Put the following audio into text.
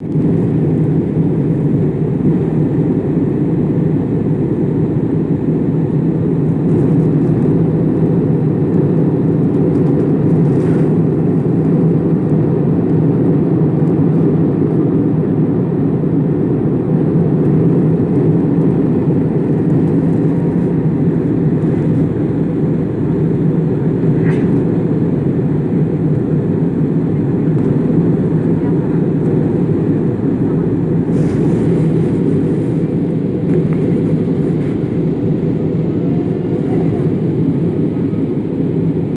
you.